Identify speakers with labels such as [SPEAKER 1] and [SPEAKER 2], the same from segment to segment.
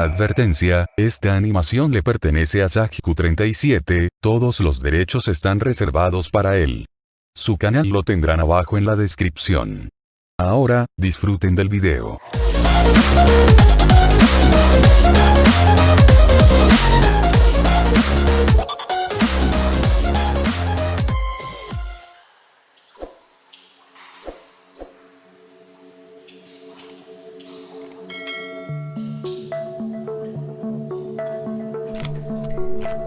[SPEAKER 1] Advertencia, esta animación le pertenece a Sajiku37, todos los derechos están reservados para él. Su canal lo tendrán abajo en la descripción. Ahora, disfruten del video.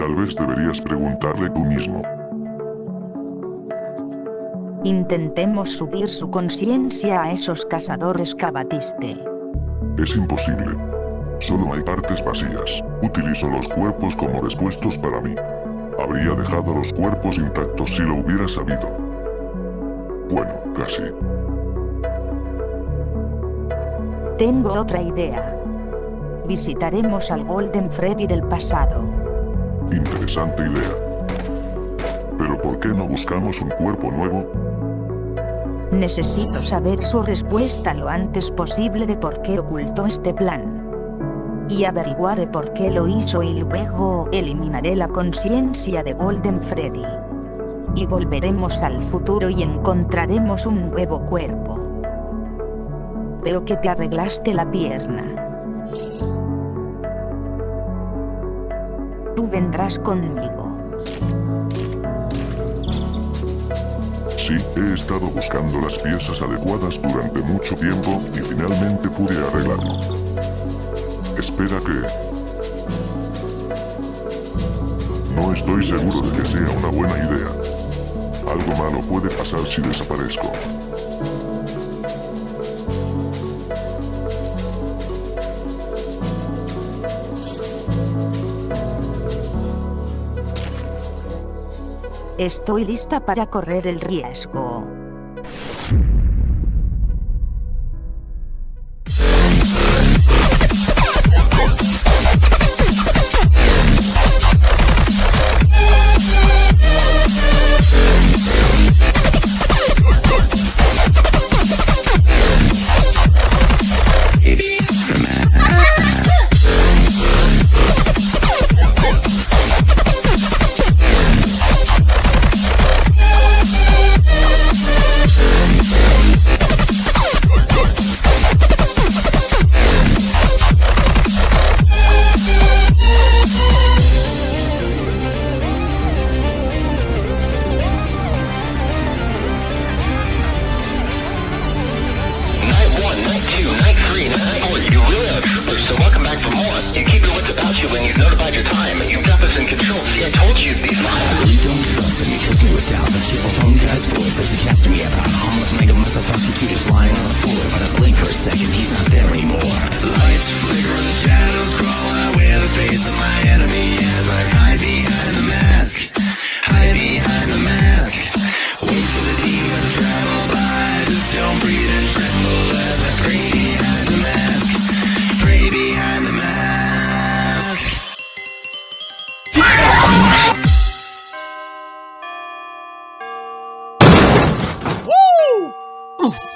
[SPEAKER 2] Tal vez deberías preguntarle tú mismo.
[SPEAKER 3] Intentemos subir su conciencia a esos cazadores que abatiste.
[SPEAKER 2] Es imposible. Solo hay partes vacías. Utilizo los cuerpos como respuestos para mí. Habría dejado los cuerpos intactos si lo hubiera sabido. Bueno, casi.
[SPEAKER 3] Tengo otra idea. Visitaremos al Golden Freddy del pasado.
[SPEAKER 2] Interesante idea. Pero ¿por qué no buscamos un cuerpo nuevo?
[SPEAKER 3] Necesito saber su respuesta lo antes posible de por qué ocultó este plan. Y averiguaré por qué lo hizo y luego eliminaré la conciencia de Golden Freddy. Y volveremos al futuro y encontraremos un nuevo cuerpo. Veo que te arreglaste la pierna. Vendrás conmigo.
[SPEAKER 2] Sí, he estado buscando las piezas adecuadas durante mucho tiempo y finalmente pude arreglarlo. Espera que... No estoy seguro de que sea una buena idea. Algo malo puede pasar si desaparezco.
[SPEAKER 3] Estoy lista para correr el riesgo.
[SPEAKER 4] So welcome back for more. You keep your wits about you when you've notified your time. You've got this in control. See, I told you you'd be fine.
[SPEAKER 5] really don't trust him. He fills me with doubt. The cheerful phone guy's voice as he chats to me about almost make a mess of us two just lying on the floor. But I blink for a second, he's not there anymore. Lights flicker and the shadows crawl I wear the face of my enemy as I hide
[SPEAKER 6] Oof.